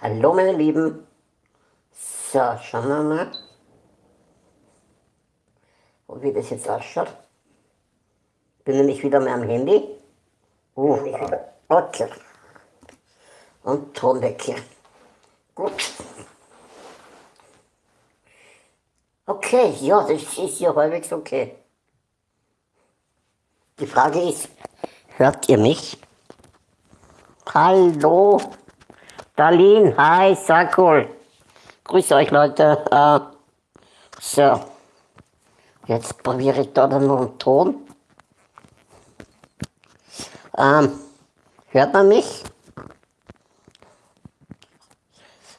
Hallo meine Lieben. So, schauen wir mal, wie das jetzt ausschaut. Bin nämlich wieder mal am Handy. Uh, okay. Und Ton weg hier. Gut. Okay, ja, das ist ja halbwegs okay. Die Frage ist, hört ihr mich? Hallo? Darlene, hi, Sakul. Grüße euch Leute. Uh, so, jetzt probiere ich da dann noch einen Ton. Ähm, hört man mich?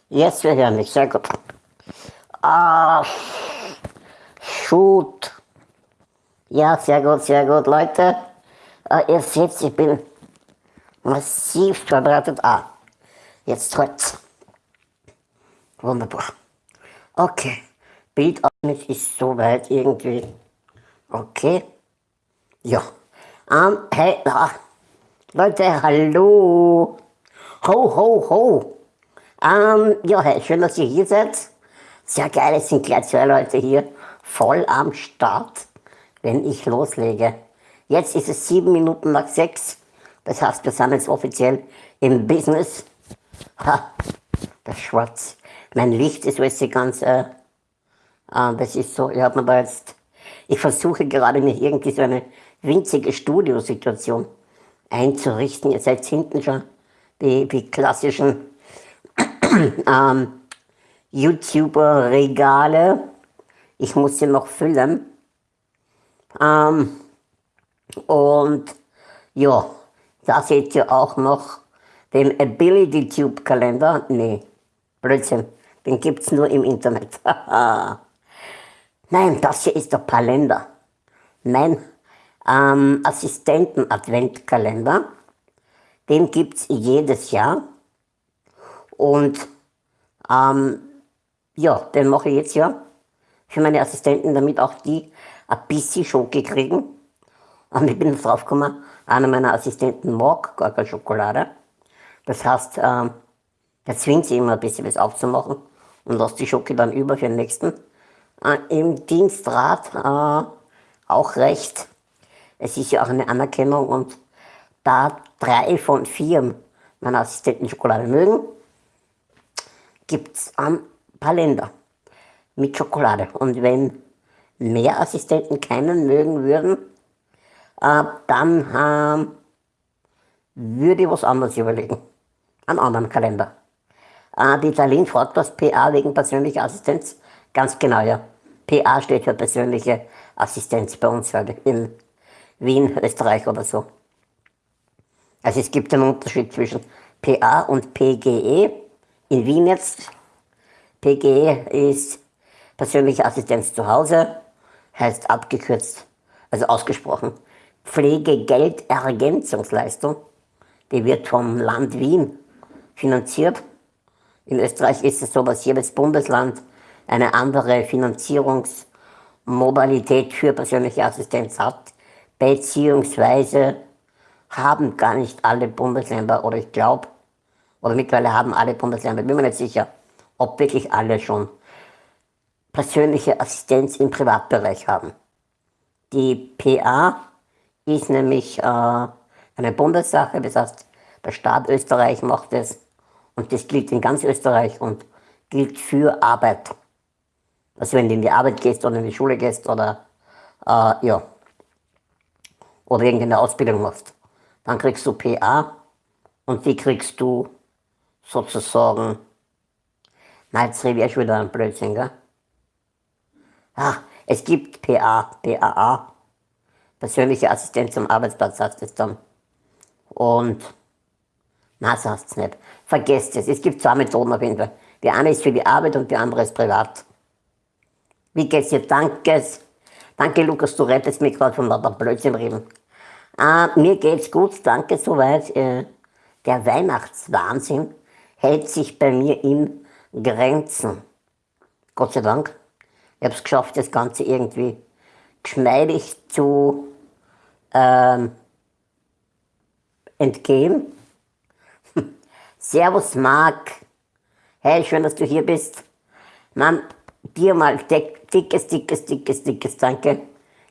Jetzt wir hören mich, sehr gut. Ah, shoot. Ja, sehr gut, sehr gut, Leute. Uh, ihr seht, ich bin massiv vorbereitet. Ah, Jetzt holt's. Wunderbar. Okay. Bildausschnitt ist soweit irgendwie. Okay. Ja. Um, hey, ah. Leute, hallo. Ho, ho, ho. Um, ja, hey, schön, dass ihr hier seid. Sehr geil, es sind gleich zwei Leute hier voll am Start, wenn ich loslege. Jetzt ist es sieben Minuten nach sechs. Das heißt, wir sind jetzt offiziell im Business. Ha, das Schwarz. Mein Licht ist du, ganz, äh, äh, das ist so, ich habe mir da jetzt, ich versuche gerade mir irgendwie so eine winzige Studiosituation einzurichten. Ihr seid hinten schon die, die klassischen ähm, YouTuber-Regale. Ich muss sie noch füllen. Ähm, und ja, da seht ihr auch noch den Ability Tube Kalender, nee, Blödsinn, den gibt es nur im Internet. Nein, das hier ist der Palender. Mein ähm, Assistenten-Adventkalender. Den gibt es jedes Jahr. Und ähm, ja, den mache ich jetzt ja für meine Assistenten, damit auch die ein bisschen Schoki kriegen. Und ich bin drauf gekommen, einer meiner Assistenten mag gar keine Schokolade. Das heißt, äh, der zwingt sie immer ein bisschen was aufzumachen und lässt die Schoki dann über für den nächsten. Äh, Im Dienstrat äh, auch recht. Es ist ja auch eine Anerkennung und da drei von vier meiner Assistenten Schokolade mögen, gibt es ein paar Länder mit Schokolade. Und wenn mehr Assistenten keinen mögen würden, äh, dann äh, würde ich was anderes überlegen einen anderen Kalender. Äh, die Darlene fragt was PA wegen persönlicher Assistenz. Ganz genau, ja. PA steht für persönliche Assistenz bei uns halt in Wien, Österreich oder so. Also es gibt einen Unterschied zwischen PA und PGE. In Wien jetzt, PGE ist persönliche Assistenz zu Hause, heißt abgekürzt, also ausgesprochen, Pflegegeldergänzungsleistung. Die wird vom Land Wien finanziert. In Österreich ist es so, dass jedes Bundesland eine andere Finanzierungsmodalität für persönliche Assistenz hat, beziehungsweise haben gar nicht alle Bundesländer, oder ich glaube, oder mittlerweile haben alle Bundesländer, bin mir nicht sicher, ob wirklich alle schon persönliche Assistenz im Privatbereich haben. Die PA ist nämlich äh, eine Bundessache, das heißt, der Staat Österreich macht es und das gilt in ganz Österreich und gilt für Arbeit. Also wenn du in die Arbeit gehst oder in die Schule gehst oder, äh, ja, oder irgendeine Ausbildung machst, dann kriegst du PA und die kriegst du sozusagen, na jetzt rede ich schon wieder ein Blödsinn, gell? Ach, es gibt PA, PAA, persönliche Assistenz am Arbeitsplatz heißt es dann. Und na, sagt's nicht. Vergesst es. Es gibt zwei Methoden auf jeden Fall. Die eine ist für die Arbeit und die andere ist privat. Wie geht's dir? Danke. Danke, Lukas, du rettest mich gerade von lauter Blödsinn reden. Äh, mir geht's gut, danke soweit. Äh, der Weihnachtswahnsinn hält sich bei mir in Grenzen. Gott sei Dank. Ich habe es geschafft, das Ganze irgendwie geschmeidig zu ähm, entgehen. Servus Marc. Hey, schön, dass du hier bist. Mann, dir mal dickes, dickes, dickes, dickes Danke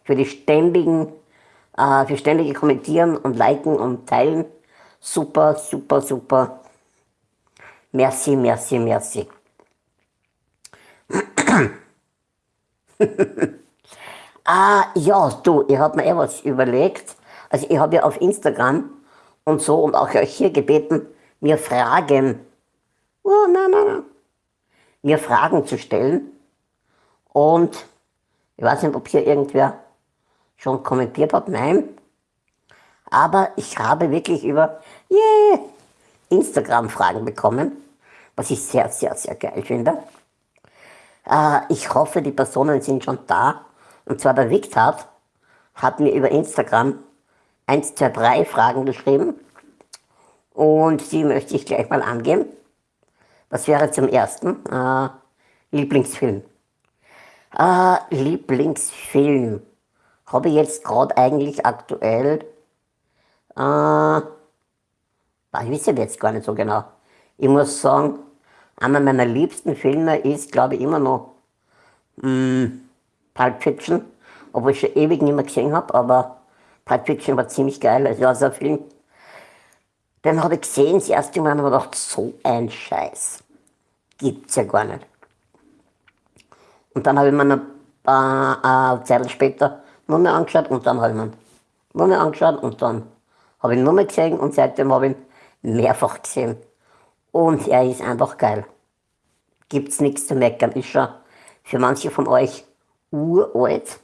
für die ständigen, äh, für ständige Kommentieren und Liken und Teilen. Super, super, super. Merci, merci, merci. ah, ja, du, ich habe mir eh was überlegt. Also ich habe ja auf Instagram und so und auch euch hier gebeten, mir Fragen, oh, nein, nein, nein, mir Fragen zu stellen. Und ich weiß nicht, ob hier irgendwer schon kommentiert hat, nein. Aber ich habe wirklich über yeah, Instagram Fragen bekommen, was ich sehr, sehr, sehr geil finde. Äh, ich hoffe, die Personen sind schon da. Und zwar der Victor hat mir über Instagram 1, 2, 3 Fragen geschrieben. Und die möchte ich gleich mal angehen. Was wäre zum ersten? Äh, Lieblingsfilm. Äh, Lieblingsfilm. Habe ich jetzt gerade eigentlich aktuell. Äh, ich weiß jetzt gar nicht so genau. Ich muss sagen, einer meiner liebsten Filme ist, glaube ich, immer noch mh, mm, Pulp Fiction, obwohl ich schon ewig nicht mehr gesehen habe, aber Pulp Fiction war ziemlich geil. Also, ja, so ein Film, den habe ich gesehen, das erste Mal und habe gedacht, so ein Scheiß gibt's ja gar nicht. Und dann habe ich mir eine, äh, Zeit später nur mehr angeschaut und dann habe ich mir nur mehr angeschaut und dann habe ich nur mehr gesehen und seitdem habe ich ihn mehrfach gesehen. Und er ist einfach geil. Gibt's nichts zu meckern. Ist schon für manche von euch uralt.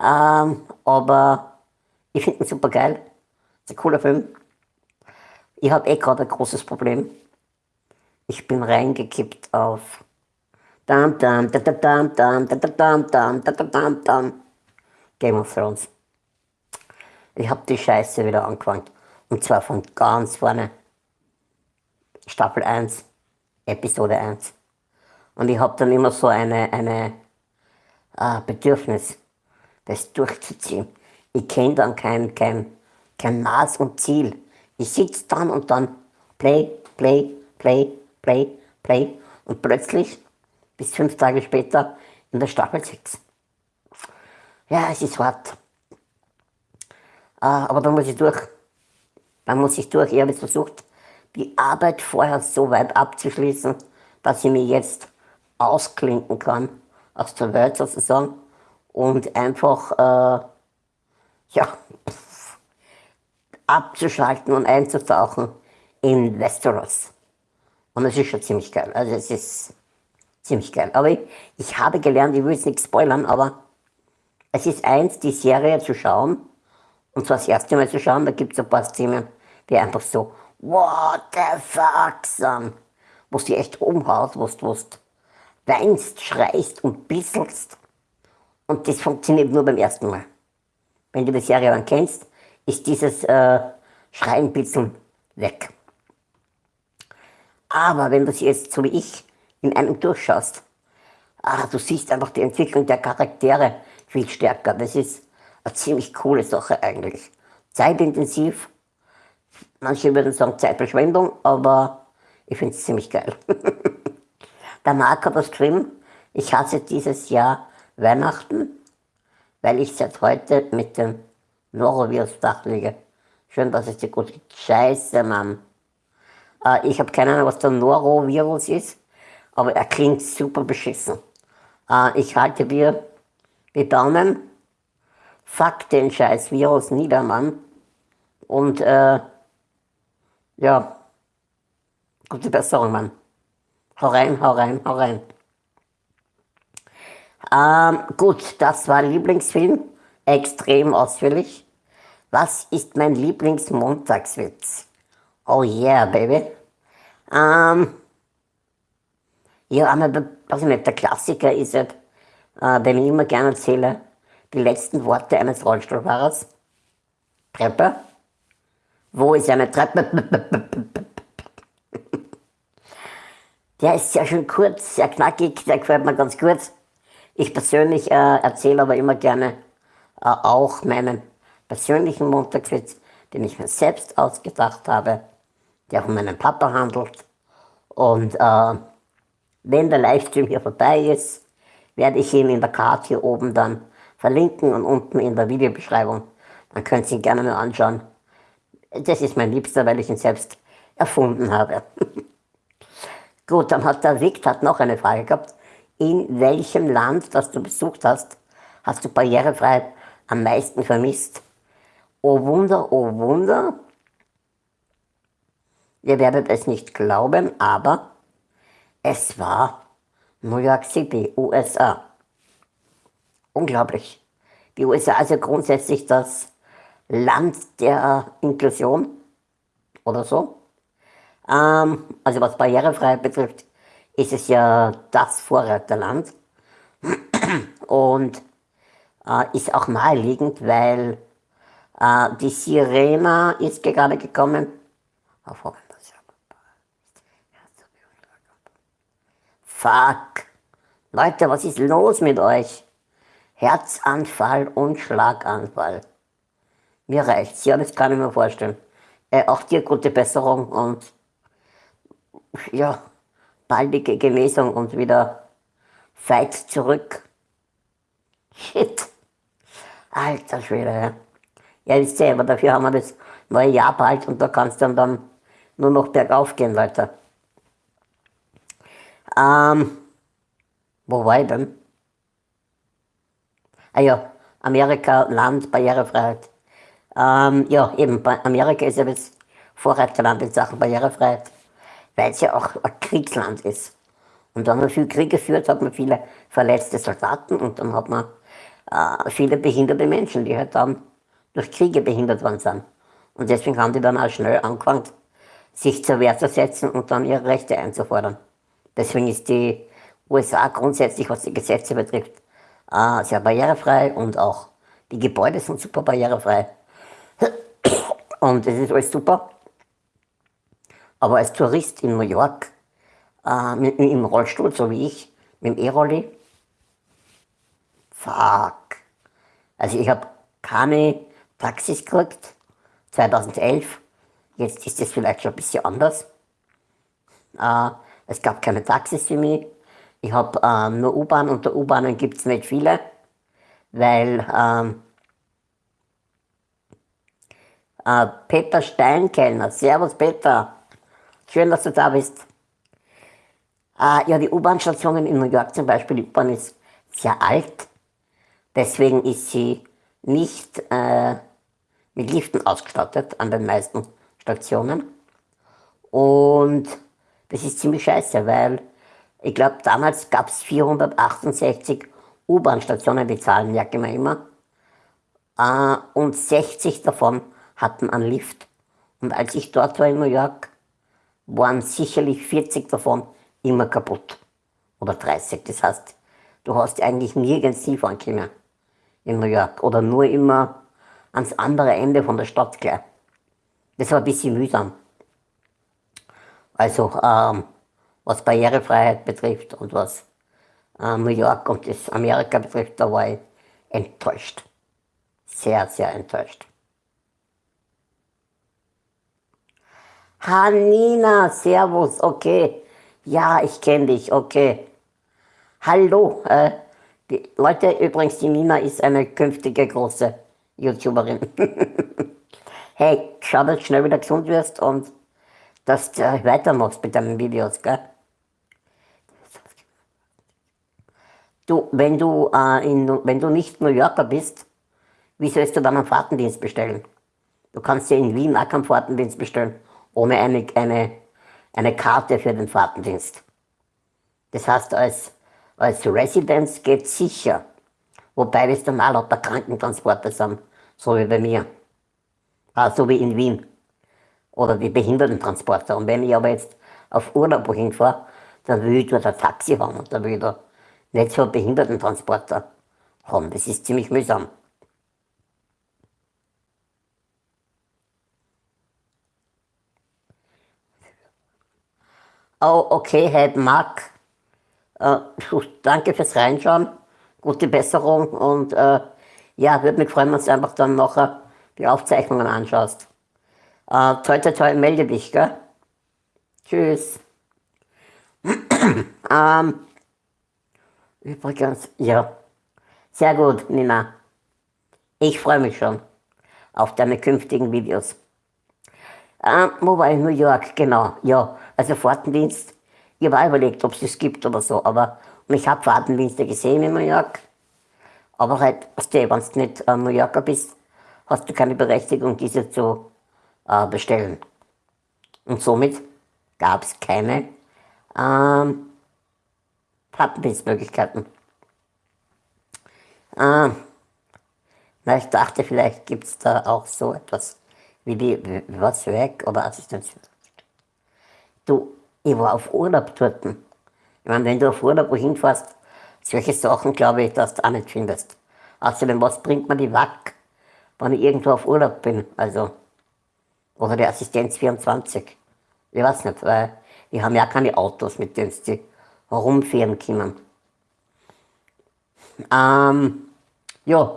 Ähm, aber ich finde ihn super geil. Ist ein cooler Film. Ich habe eh gerade ein großes Problem. Ich bin reingekippt auf Dam, dam, da, da, dam, dam, da, da, dam, dam, da, da, dam, dam. Game of Thrones. Ich habe die Scheiße wieder angefangen. Und zwar von ganz vorne. Staffel 1, Episode 1. Und ich habe dann immer so eine, eine äh, Bedürfnis, das durchzuziehen. Ich kenne dann kein, kein, kein Maß und Ziel. Ich sitze dann und dann Play, Play, Play, Play, Play und plötzlich bis fünf Tage später in der Staffel 6. Ja, es ist hart. Äh, aber da muss ich durch. Da muss ich durch. Ich habe jetzt versucht, die Arbeit vorher so weit abzuschließen, dass ich mich jetzt ausklinken kann aus der Welt sozusagen und einfach äh, ja, abzuschalten und einzutauchen in Westeros. Und das ist schon ziemlich geil. Also es ist ziemlich geil. Aber ich, ich habe gelernt, ich will jetzt nichts spoilern, aber es ist eins, die Serie zu schauen, und zwar das erste Mal zu schauen, da gibt es ein paar Szenen, die einfach so, what the fuck, sind, wo du echt umhaut, wo du weinst, schreist und bisselst. Und das funktioniert nur beim ersten Mal. Wenn du die Serie dann kennst, ist dieses äh, Schreien, Bitzeln weg. Aber wenn du sie jetzt, so wie ich, in einem durchschaust, ah, du siehst einfach die Entwicklung der Charaktere viel stärker. Das ist eine ziemlich coole Sache eigentlich. Zeitintensiv, manche würden sagen Zeitverschwendung, aber ich finde es ziemlich geil. der Marc hat was geschrieben, ich hasse dieses Jahr Weihnachten, weil ich seit heute mit dem Norovirus-Dach liege. Schön, dass es dir gut. Scheiße, Mann. Äh, ich habe keine Ahnung, was der Norovirus ist, aber er klingt super beschissen. Äh, ich halte dir die Daumen. Fuck den scheiß Virus nieder, Mann. Und äh, ja, gute Besserung, Mann. Hau rein, hau rein, hau rein. Ähm, gut, das war Lieblingsfilm. Extrem ausführlich. Was ist mein Lieblingsmontagswitz? Oh yeah, baby. Ähm, ja, aber, was ich nicht, der Klassiker ist halt, äh, den ich immer gerne erzähle, die letzten Worte eines Rollstuhlfahrers. Treppe. Wo ist eine Treppe? Der ist sehr schön kurz, sehr knackig, der gefällt mir ganz gut. Ich persönlich äh, erzähle aber immer gerne äh, auch meinen persönlichen Montagswitz, den ich mir selbst ausgedacht habe, der von meinem Papa handelt. Und äh, wenn der Livestream hier vorbei ist, werde ich ihn in der Karte hier oben dann verlinken und unten in der Videobeschreibung. Dann könnt ihr ihn gerne mal anschauen. Das ist mein Liebster, weil ich ihn selbst erfunden habe. Gut, dann hat der Victor noch eine Frage gehabt. In welchem Land, das du besucht hast, hast du Barrierefreiheit am meisten vermisst? Oh Wunder, oh Wunder. Ihr werdet es nicht glauben, aber es war New York City, USA. Unglaublich. Die USA ist ja grundsätzlich das Land der Inklusion oder so. Ähm, also was Barrierefreiheit betrifft, ist es ja das Vorreiterland und äh, ist auch naheliegend, weil die Sirena ist gerade gekommen. Fuck. Leute, was ist los mit euch? Herzanfall und Schlaganfall. Mir reicht's, ja, das kann ich mir vorstellen. Äh, auch dir gute Besserung und ja, baldige Genesung und wieder Fight zurück. Shit. Alter Schwede, ja. Ja, wisst ihr, aber dafür haben wir das neue Jahr bald und da kannst du dann nur noch bergauf gehen, Leute. Ähm, wo war ich denn? Ah ja, Amerika, Land, Barrierefreiheit. Ähm, ja, eben, Amerika ist ja das Vorreiterland in Sachen Barrierefreiheit, weil es ja auch ein Kriegsland ist. Und da man viel Krieg geführt, hat man viele verletzte Soldaten und dann hat man äh, viele behinderte Menschen, die halt dann durch Kriege behindert worden sind. Und deswegen haben die dann auch schnell angefangen, sich zur Wehr zu setzen und dann ihre Rechte einzufordern. Deswegen ist die USA grundsätzlich, was die Gesetze betrifft, sehr barrierefrei und auch die Gebäude sind super barrierefrei. Und das ist alles super. Aber als Tourist in New York, äh, mit, im Rollstuhl, so wie ich, mit dem E-Rolli, fuck. Also ich habe keine Taxis gekriegt, 2011. Jetzt ist es vielleicht schon ein bisschen anders. Äh, es gab keine Taxis für mich. Ich habe ähm, nur U-Bahn und der U-Bahnen gibt es nicht viele, weil ähm, äh, Peter Steinkellner, Servus Peter, schön, dass du da bist. Äh, ja, die U-Bahn-Stationen in New York zum Beispiel, die U-Bahn ist sehr alt, deswegen ist sie nicht äh, mit Liften ausgestattet an den meisten Stationen. Und das ist ziemlich scheiße, weil ich glaube, damals gab es 468 U-Bahn-Stationen, die Zahlen merke ich immer. Äh, und 60 davon hatten einen Lift. Und als ich dort war in New York, waren sicherlich 40 davon immer kaputt. Oder 30. Das heißt, du hast eigentlich nirgends Skifahren können in New York. Oder nur immer ans andere Ende von der Stadt gleich. Das war ein bisschen mühsam. Also, ähm, was Barrierefreiheit betrifft und was äh, New York und das Amerika betrifft, da war ich enttäuscht. Sehr, sehr enttäuscht. Hanina, Servus, okay. Ja, ich kenne dich, okay. Hallo. Äh, die Leute, übrigens, die Nina ist eine künftige große YouTuberin. hey, schau, dass du schnell wieder gesund wirst und dass du weitermachst mit deinen Videos, gell? Du, wenn du, äh, in, wenn du nicht New Yorker bist, wie sollst du dann einen Fahrtendienst bestellen? Du kannst ja in Wien auch keinen Fahrtendienst bestellen, ohne eine, eine, eine Karte für den Fahrtendienst. Das heißt, als, als Residence geht sicher. Wobei das dann auch lauter Krankentransporte sind, so wie bei mir. Ah, so wie in Wien. Oder die Behindertentransporter. Und wenn ich aber jetzt auf Urlaub wohin fahre, dann will ich dort ein Taxi haben und dann will ich da nicht so Behindertentransporter haben. Das ist ziemlich mühsam. Oh, okay, hey, Marc. Äh, danke fürs Reinschauen. Gute Besserung und äh, ja, würde mich freuen, wenn du einfach dann nachher die Aufzeichnungen anschaust. Äh, toi, toi, toi, melde dich, gell? Tschüss. ähm, übrigens, ja, sehr gut, Nina. Ich freue mich schon auf deine künftigen Videos. Ähm, wo war ich? New York, genau, ja, also Fahrtendienst. Ich habe überlegt, ob es das gibt oder so, aber ich habe Fahrtendienste gesehen in New York. Aber halt, wenn du nicht äh, New Yorker bist, hast du keine Berechtigung, diese zu äh, bestellen. Und somit gab es keine ähm, Plattendienstmöglichkeiten. Ähm, na, ich dachte, vielleicht gibt es da auch so etwas wie die was weg oder Assistenz. Du, ich war auf Urlaub dort. Ich meine, wenn du auf Urlaub wohin fährst, solche Sachen glaube ich, dass du auch nicht findest. Außerdem, was bringt man die Wack, wenn ich irgendwo auf Urlaub bin? Also, oder die Assistenz 24. Ich weiß nicht, weil die haben ja keine Autos, mit denen sie herumfahren können. Ähm, ja,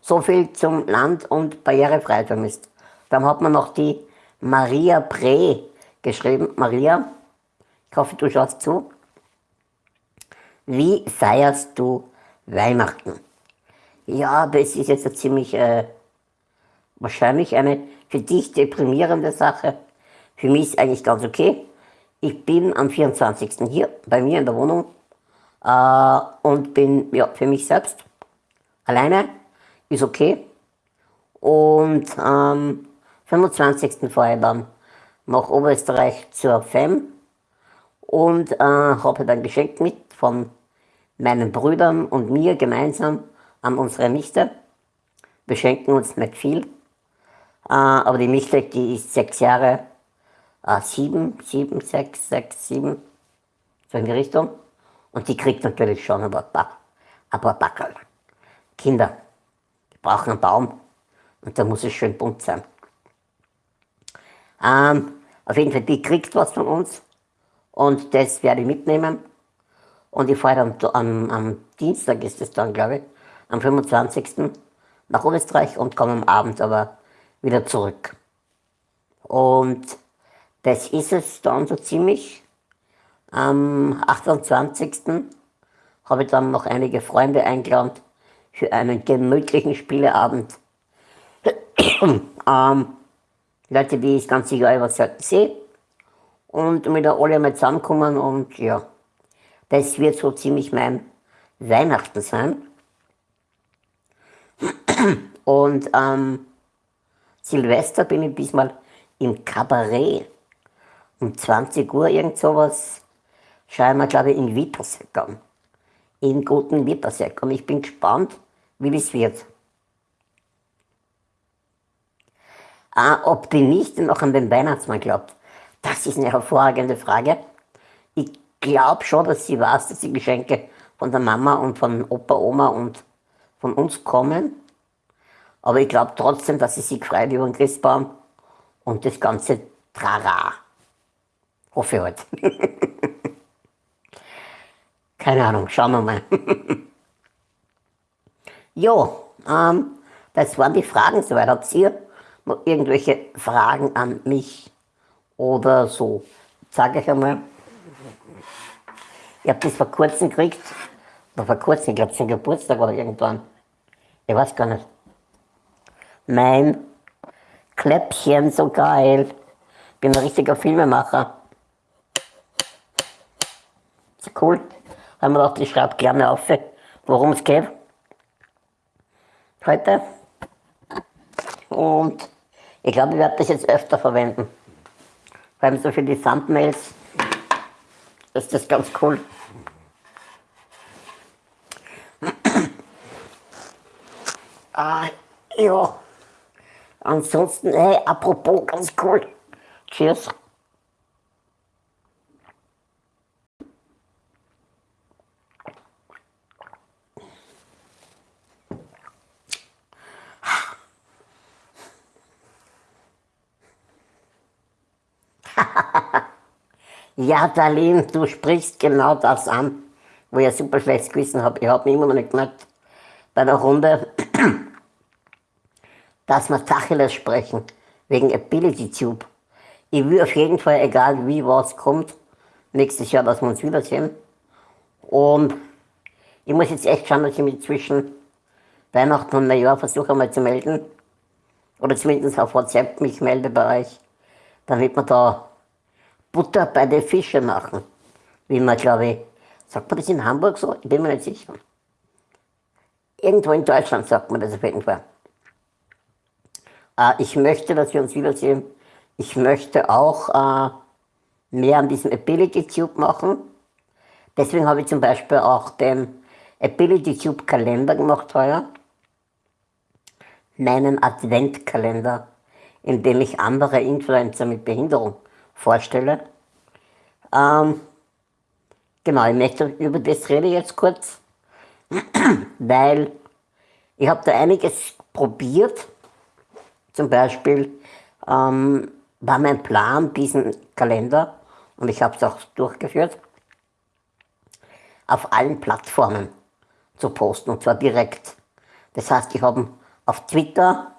so viel zum Land und barrierefrei vermisst. Dann hat man noch die Maria Pre geschrieben. Maria, ich hoffe, du schaust zu. Wie feierst du Weihnachten? Ja, das ist jetzt eine ziemlich, äh, wahrscheinlich eine für dich deprimierende Sache. Für mich ist eigentlich ganz okay. Ich bin am 24. hier bei mir in der Wohnung äh, und bin ja, für mich selbst alleine. Ist okay. Und am ähm, 25. fahre ich dann nach Oberösterreich zur FEM und äh, habe ein Geschenk mit von meinen Brüdern und mir gemeinsam an unsere Nichte. Wir schenken uns nicht viel, äh, aber die Nichte, die ist sechs Jahre, äh, sieben, sieben, sechs, sechs, sieben, so in die Richtung. Und die kriegt natürlich schon ein paar, ein paar Backerl. Kinder, die brauchen einen Baum und da muss es schön bunt sein. Ähm, auf jeden Fall, die kriegt was von uns und das werde ich mitnehmen. Und ich fahre am, am Dienstag, ist es dann, glaube ich, am 25. nach Österreich und komme am Abend aber wieder zurück. Und das ist es dann so ziemlich. Am 28. habe ich dann noch einige Freunde eingeladen für einen gemütlichen Spieleabend. ähm, Leute, die ich ganz sicher über selten sehe. Und wieder alle mal zusammenkommen und ja, das wird so ziemlich mein Weihnachten sein. Und ähm, Silvester bin ich diesmal im Kabarett. Um 20 Uhr irgend sowas schauen wir, glaube ich, in Wipperseck an. In guten Wipperseck. Und ich bin gespannt, wie das wird. Ah, ob die Nichte noch an den Weihnachtsmann glaubt, das ist eine hervorragende Frage. Ich glaube schon, dass sie weiß, dass die Geschenke von der Mama und von Opa, Oma und von uns kommen. Aber ich glaube trotzdem, dass sie sich freut über den Christbaum und das ganze Trara. Hoffe ich halt. Keine Ahnung, schauen wir mal. jo, ähm, das waren die Fragen soweit. Habt ihr noch irgendwelche Fragen an mich oder so? Sage ich einmal. Ich habe das vor kurzem gekriegt, oder vor kurzem, ich glaube zum Geburtstag oder irgendwann. Ich weiß gar nicht. Mein Kläppchen, so geil. Bin ein richtiger Filmemacher. Ist cool. Haben wir gedacht, ich schreibe gerne auf, worum es geht. Heute. Und ich glaube, ich werde das jetzt öfter verwenden. Vor allem so für die Thumbnails ist das ganz cool. Ah, ja. Ansonsten, hey, apropos, ganz cool. Cheers. Ja, Darlene, du sprichst genau das an, wo ich ein super schlechtes Gewissen habe. Ich habe mich immer noch nicht gemerkt bei der Runde, dass wir Tacheles sprechen, wegen Ability Tube. Ich will auf jeden Fall, egal wie was kommt, nächstes Jahr, dass wir uns wiedersehen. Und ich muss jetzt echt schauen, dass ich mich zwischen Weihnachten und Neujahr versuche einmal zu melden. Oder zumindest auf WhatsApp mich melde bei euch, damit wir da Butter bei den Fischen machen. Wie man, glaube ich, sagt man das in Hamburg so? Ich bin mir nicht sicher. Irgendwo in Deutschland sagt man das auf jeden Fall. Äh, ich möchte, dass wir uns wiedersehen. Ich möchte auch äh, mehr an diesem Ability Tube machen. Deswegen habe ich zum Beispiel auch den Ability Tube Kalender gemacht heuer. Meinen Adventkalender, in dem ich andere Influencer mit Behinderung vorstelle. Ähm, genau, ich möchte über das rede jetzt kurz, weil ich habe da einiges probiert. Zum Beispiel ähm, war mein Plan, diesen Kalender, und ich habe es auch durchgeführt, auf allen Plattformen zu posten, und zwar direkt. Das heißt, ich habe auf Twitter,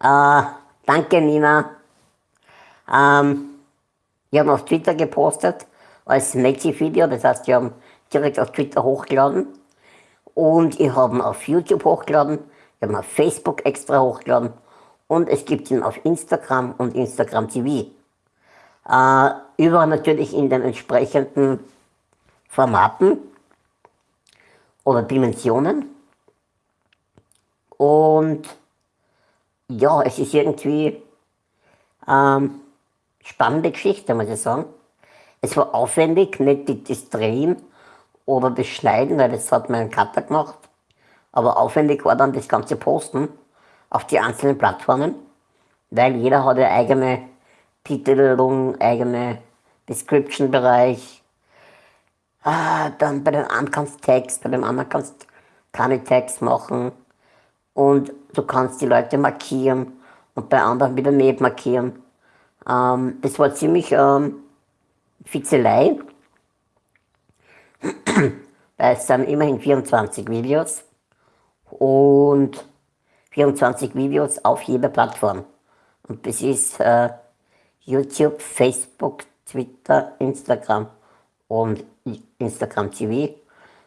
äh, danke Nina, ähm, ich habe auf Twitter gepostet, als Native-Video, das heißt, ich habe direkt auf Twitter hochgeladen und ich habe ihn auf YouTube hochgeladen, ich habe ihn auf Facebook extra hochgeladen und es gibt ihn auf Instagram und Instagram TV. Äh, überall natürlich in den entsprechenden Formaten oder Dimensionen. Und ja, es ist irgendwie ähm, spannende Geschichte, muss ich sagen. Es war aufwendig, nicht das Drehen oder das Schneiden, weil das hat mein Cutter gemacht. Aber aufwendig war dann das ganze Posten auf die einzelnen Plattformen, weil jeder hat ja eigene Titelung, eigene Description-Bereich. Ah, dann bei den einen kannst du Text, bei dem anderen kannst du keine Text machen. Und du kannst die Leute markieren und bei anderen wieder nicht markieren. Ähm, das war ziemlich ähm, Fitzelei, weil es sind immerhin 24 Videos und 24 Videos auf jeder Plattform. Und das ist äh, YouTube, Facebook, Twitter, Instagram und Instagram TV.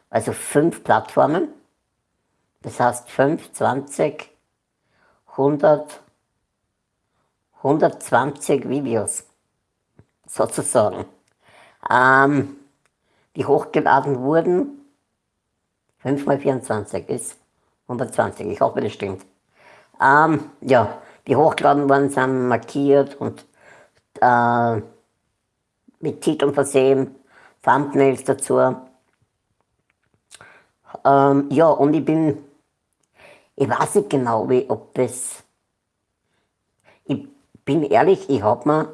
Also fünf Plattformen. Das heißt 5, 20, 100, 120 Videos sozusagen, ähm, die hochgeladen wurden. 5 mal 24 ist 120, ich hoffe das stimmt. Ähm, ja, die hochgeladen worden sind markiert und äh, mit Titeln versehen, Thumbnails dazu. Ähm, ja, und ich bin, ich weiß nicht genau, wie, ob das, bin ehrlich, ich habe mir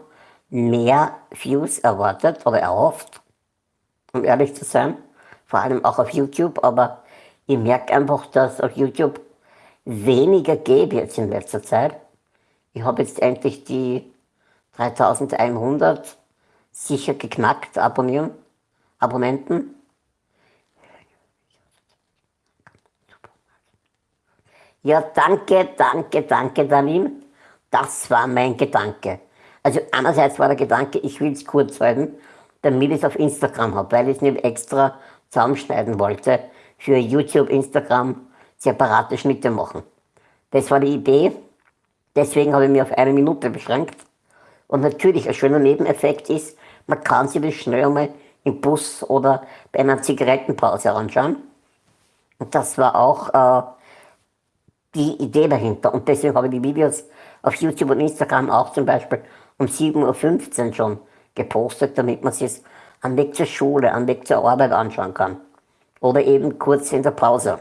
mehr Views erwartet oder erhofft, um ehrlich zu sein, vor allem auch auf YouTube, aber ich merke einfach, dass auf YouTube weniger geht jetzt in letzter Zeit. Ich habe jetzt endlich die 3100 sicher geknackt abonnieren, Abonnenten. Ja, danke, danke, danke, Danin. Das war mein Gedanke. Also einerseits war der Gedanke, ich will es kurz halten, damit ich es auf Instagram habe, weil ich es nicht extra zusammenschneiden wollte, für YouTube, Instagram separate Schnitte machen. Das war die Idee, deswegen habe ich mich auf eine Minute beschränkt. Und natürlich ein schöner Nebeneffekt ist, man kann sich das schnell einmal im Bus oder bei einer Zigarettenpause anschauen. Und das war auch äh, die Idee dahinter. Und deswegen habe ich die Videos auf YouTube und Instagram auch zum Beispiel um 7.15 Uhr schon gepostet, damit man sich am Weg zur Schule, am Weg zur Arbeit anschauen kann. Oder eben kurz in der Pause.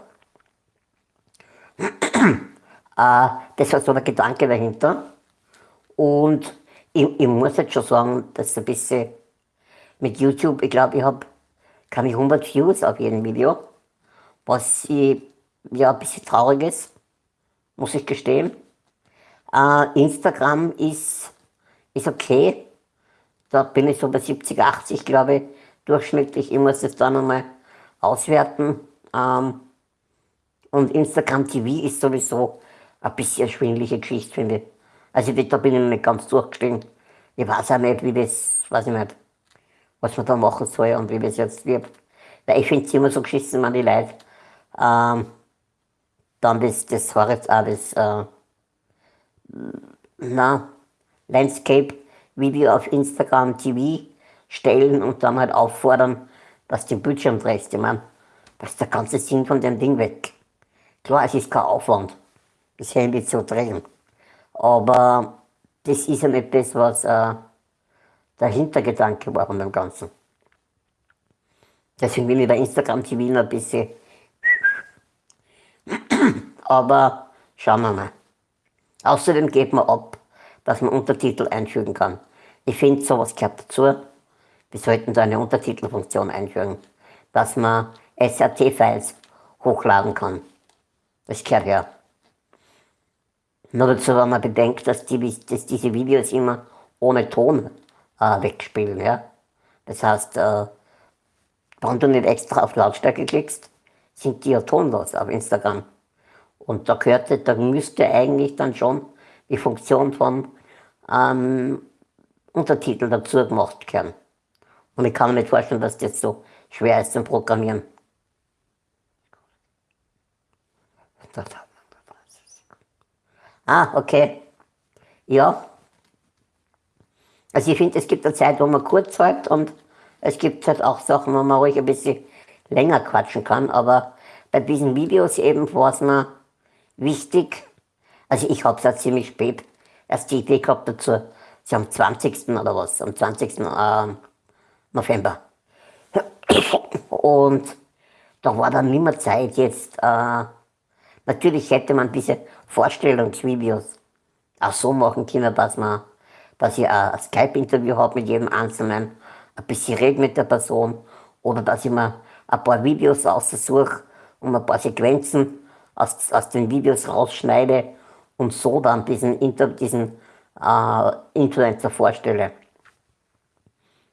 äh, das war so der Gedanke dahinter. Und ich, ich muss jetzt schon sagen, dass ein bisschen mit YouTube, ich glaube, ich habe ich 100 Views auf jedem Video, was ich, ja ein bisschen traurig ist, muss ich gestehen. Äh, Instagram ist ist okay. Da bin ich so bei 70, 80, glaube ich, durchschnittlich. Ich muss das dann nochmal auswerten. Ähm, und Instagram TV ist sowieso ein bisschen schwindliche Geschichte, finde ich. Also da bin ich noch nicht ganz durchgestiegen. Ich weiß auch nicht, wie das, weiß ich nicht, was man da machen soll und wie es jetzt wird. Weil ich finde es immer so geschissen, wenn die Leute ähm, dann das, das jetzt auch das äh, na, Landscape Video auf Instagram TV stellen und dann halt auffordern, dass du den Bildschirm drehst. Ich meine, das ist der ganze Sinn von dem Ding weg. Klar, es ist kein Aufwand, das Handy zu drehen. Aber das ist ja nicht das, was äh, der Hintergedanke war von dem Ganzen. Deswegen bin ich bei Instagram TV noch ein bisschen. Aber schauen wir mal. Außerdem geht man ab, dass man Untertitel einfügen kann. Ich finde, sowas gehört dazu. Wir sollten da eine Untertitelfunktion einfügen, dass man SRT-Files hochladen kann. Das gehört her. Nur dazu, wenn man bedenkt, dass, die, dass diese Videos immer ohne Ton äh, wegspielen. Ja? Das heißt, äh, wenn du nicht extra auf Lautstärke klickst, sind die ja tonlos auf Instagram. Und da gehörte, da müsste eigentlich dann schon die Funktion von ähm, Untertitel dazu gemacht werden. Und ich kann mir nicht vorstellen, dass das so schwer ist zum Programmieren. Ah, okay. Ja. Also ich finde, es gibt eine Zeit, wo man kurz halt und es gibt halt auch Sachen, wo man ruhig ein bisschen länger quatschen kann, aber bei diesen Videos eben war es mir wichtig, also ich habe es ja ziemlich spät erst die Idee gehabt dazu, so am 20. oder was, am 20. Äh, November. Und da war dann nicht mehr Zeit jetzt, äh, natürlich hätte man diese Vorstellungsvideos auch so machen können, dass man, dass ich ein Skype-Interview habe mit jedem Einzelnen, ein bisschen rede mit der Person oder dass ich mir ein paar Videos aussuche und ein paar Sequenzen aus, aus den Videos rausschneide und so dann diesen, diesen äh, Influencer vorstelle.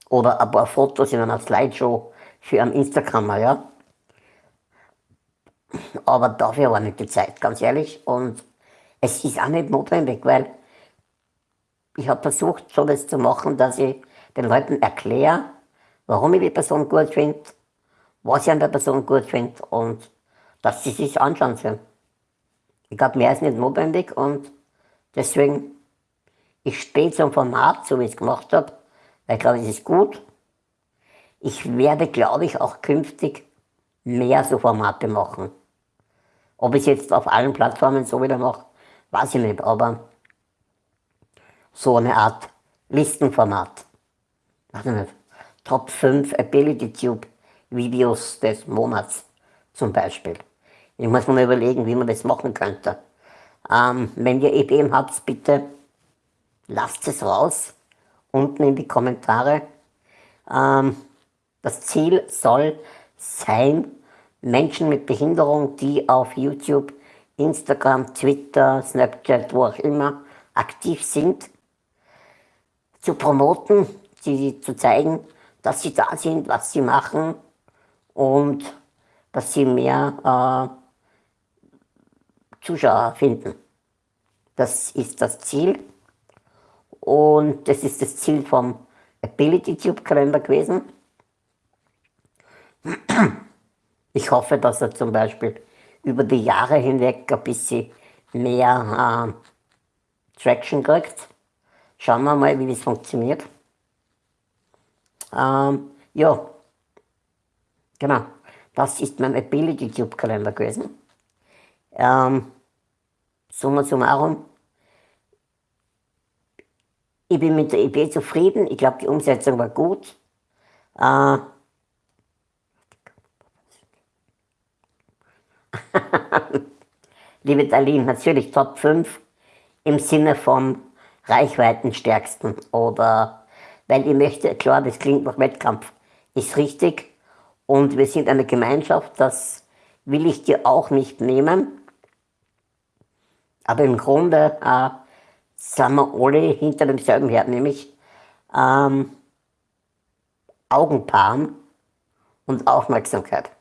Oder ein paar Fotos in einer Slideshow für ein Instagram, ja. Aber dafür war nicht die Zeit, ganz ehrlich. Und es ist auch nicht notwendig, weil ich habe versucht, so das zu machen, dass ich den Leuten erkläre, warum ich die Person gut finde, was ich an der Person gut finde und dass sie sich anschauen sollen. Ich glaube, mehr ist nicht notwendig und deswegen, ich stehe zum Format, so wie ich es gemacht habe, weil ich glaube, es ist gut. Ich werde, glaube ich, auch künftig mehr so Formate machen. Ob ich es jetzt auf allen Plattformen so wieder mache, weiß ich nicht, aber so eine Art Listenformat. Weiß ich nicht. Top 5 Ability Tube Videos des Monats zum Beispiel. Ich muss mir mal überlegen, wie man das machen könnte. Ähm, wenn ihr Ideen habt, bitte lasst es raus, unten in die Kommentare. Ähm, das Ziel soll sein, Menschen mit Behinderung, die auf YouTube, Instagram, Twitter, Snapchat, wo auch immer aktiv sind, zu promoten, sie zu zeigen, dass sie da sind, was sie machen und dass sie mehr äh, Zuschauer finden. Das ist das Ziel. Und das ist das Ziel vom Ability Tube Kalender gewesen. Ich hoffe, dass er zum Beispiel über die Jahre hinweg ein bisschen mehr äh, Traction kriegt. Schauen wir mal, wie das funktioniert. Ähm, ja, genau. Das ist mein Ability Tube Kalender gewesen. Ähm, summa summarum, ich bin mit der Idee zufrieden. Ich glaube, die Umsetzung war gut. Äh, Liebe Darlene, natürlich Top 5 im Sinne von Reichweitenstärksten oder weil ich möchte, klar, das klingt nach Wettkampf, ist richtig und wir sind eine Gemeinschaft, das will ich dir auch nicht nehmen. Aber im Grunde äh, sind wir alle hinter demselben Herd, nämlich ähm, Augenpaaren und Aufmerksamkeit.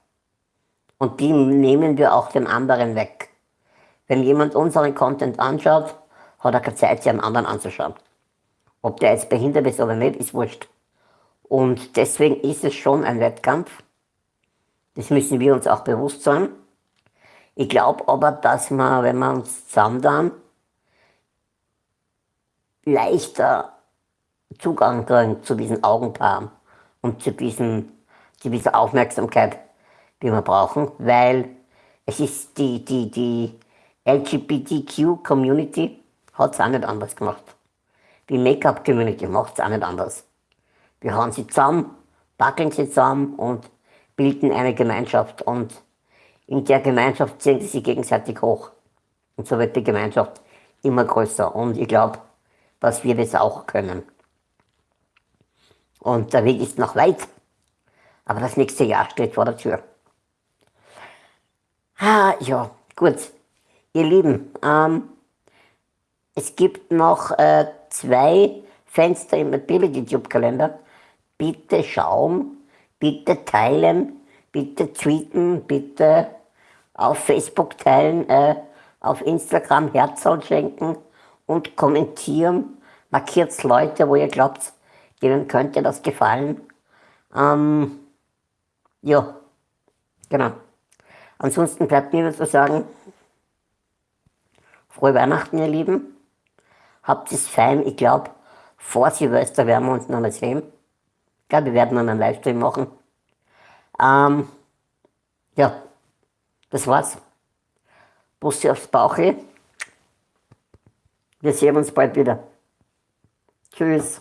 Und die nehmen wir auch den anderen weg. Wenn jemand unseren Content anschaut, hat er keine Zeit, sich einen anderen anzuschauen. Ob der jetzt behindert ist oder nicht, ist wurscht. Und deswegen ist es schon ein Wettkampf. Das müssen wir uns auch bewusst sein. Ich glaube aber, dass wir, wenn wir uns zusammen leichter Zugang kriegen zu diesen Augenpaaren und zu, diesen, zu dieser Aufmerksamkeit, die wir brauchen, weil es ist die, die, die LGBTQ-Community hat es auch nicht anders gemacht. Die Make-up-Community macht es auch nicht anders. Wir hauen sie zusammen, packeln sie zusammen und bilden eine Gemeinschaft und in der Gemeinschaft ziehen sie sich gegenseitig hoch. Und so wird die Gemeinschaft immer größer und ich glaube, dass wir das auch können. Und der Weg ist noch weit, aber das nächste Jahr steht vor der Tür. Ah, ja, gut. Ihr Lieben, ähm, es gibt noch äh, zwei Fenster im Ability-Tube-Kalender. Bitte schauen, bitte teilen, bitte tweeten, bitte auf Facebook teilen, äh, auf Instagram Herzl schenken und kommentieren. Markiert Leute, wo ihr glaubt, denen könnte das gefallen. Ähm, ja, genau. Ansonsten bleibt mir nur zu sagen, frohe Weihnachten, ihr Lieben. Habt es fein. Ich glaube, vor Silvester werden wir uns noch mal sehen. Ich glaube, wir werden noch einen Livestream machen. Ähm, ja, das war's. Bussi aufs Bauche. Wir sehen uns bald wieder. Tschüss.